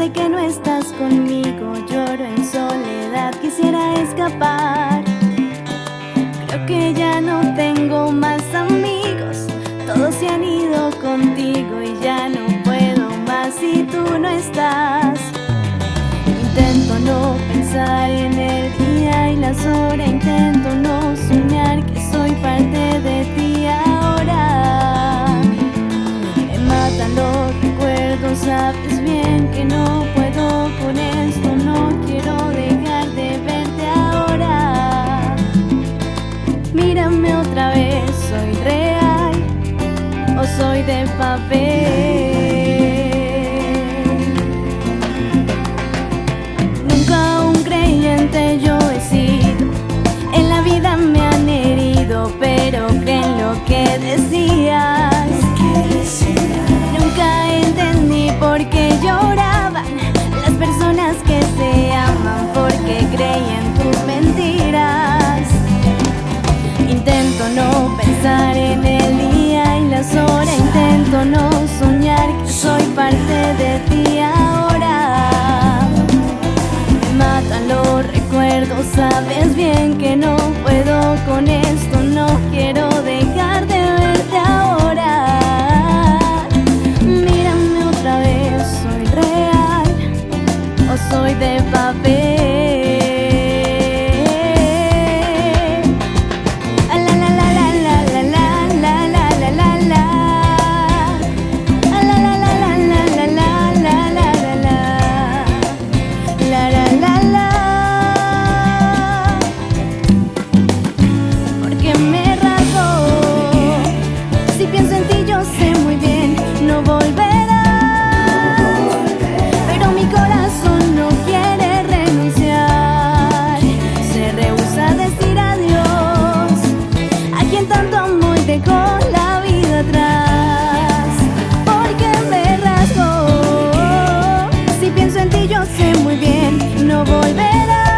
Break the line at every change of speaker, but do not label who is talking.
Desde que no estás conmigo lloro en soledad Quisiera escapar. Creo que ya no tengo más amigos Todos se han ido contigo y ya no puedo más si tú no estás. Intento no pensar en el día y las horas Intento no soñar que soy parte de ti ahora. Me matan los sabes bien que no puedo con esto No quiero dejar de verte ahora. Mírame otra vez, soy real o soy de papel sabes bien que no puedo con esto, yo sé muy bien, no volverá.